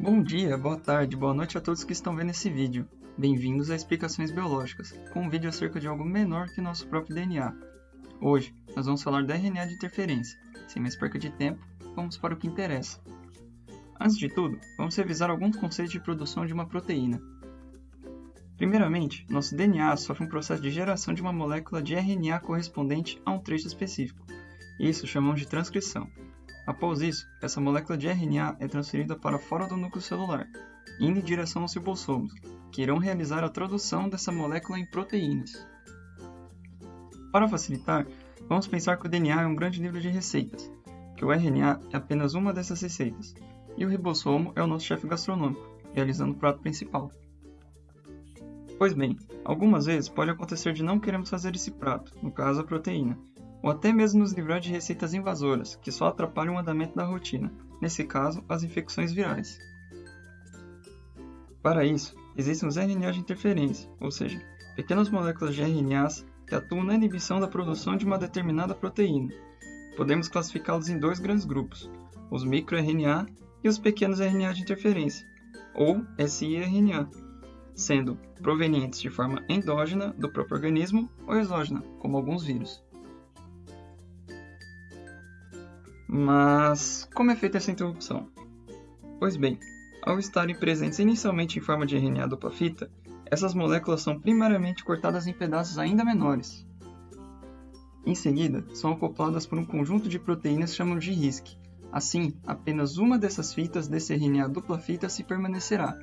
Bom dia, boa tarde, boa noite a todos que estão vendo esse vídeo. Bem-vindos a Explicações Biológicas, com um vídeo acerca de algo menor que nosso próprio DNA. Hoje, nós vamos falar do RNA de interferência. Sem mais perca de tempo, vamos para o que interessa. Antes de tudo, vamos revisar alguns conceitos de produção de uma proteína. Primeiramente, nosso DNA sofre um processo de geração de uma molécula de RNA correspondente a um trecho específico. Isso chamamos de transcrição. Após isso, essa molécula de RNA é transferida para fora do núcleo celular, indo em direção aos ribossomos, que irão realizar a tradução dessa molécula em proteínas. Para facilitar, vamos pensar que o DNA é um grande livro de receitas, que o RNA é apenas uma dessas receitas, e o ribossomo é o nosso chefe gastronômico, realizando o prato principal. Pois bem, algumas vezes pode acontecer de não queremos fazer esse prato, no caso a proteína, ou até mesmo nos livrar de receitas invasoras, que só atrapalham o andamento da rotina, nesse caso, as infecções virais. Para isso, existem os RNA de interferência, ou seja, pequenas moléculas de RNAs que atuam na inibição da produção de uma determinada proteína. Podemos classificá-los em dois grandes grupos, os microRNA e os pequenos RNA de interferência, ou siRNA, sendo provenientes de forma endógena do próprio organismo ou exógena, como alguns vírus. Mas como é feita essa interrupção? Pois bem, ao estarem presentes inicialmente em forma de RNA dupla fita, essas moléculas são primariamente cortadas em pedaços ainda menores. Em seguida, são acopladas por um conjunto de proteínas chamado de RISC. Assim, apenas uma dessas fitas desse RNA dupla fita se permanecerá.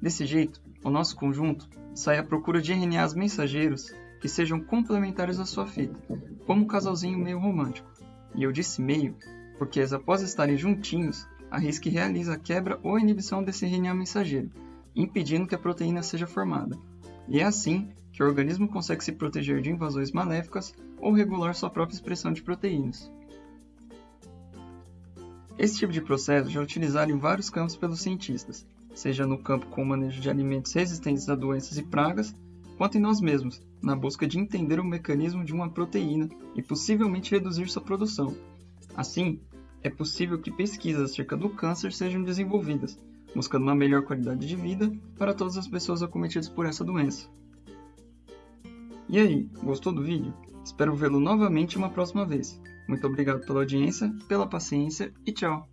Desse jeito, o nosso conjunto sai à procura de RNAs mensageiros que sejam complementares à sua fita, como um casalzinho meio romântico. E eu disse meio porque após estarem juntinhos, a RISC realiza a quebra ou inibição desse RNA mensageiro, impedindo que a proteína seja formada. E é assim que o organismo consegue se proteger de invasões maléficas ou regular sua própria expressão de proteínas. Esse tipo de processo já é utilizado em vários campos pelos cientistas, seja no campo com o manejo de alimentos resistentes a doenças e pragas, quanto em nós mesmos, na busca de entender o mecanismo de uma proteína e possivelmente reduzir sua produção. Assim, é possível que pesquisas acerca do câncer sejam desenvolvidas, buscando uma melhor qualidade de vida para todas as pessoas acometidas por essa doença. E aí, gostou do vídeo? Espero vê-lo novamente uma próxima vez. Muito obrigado pela audiência, pela paciência e tchau!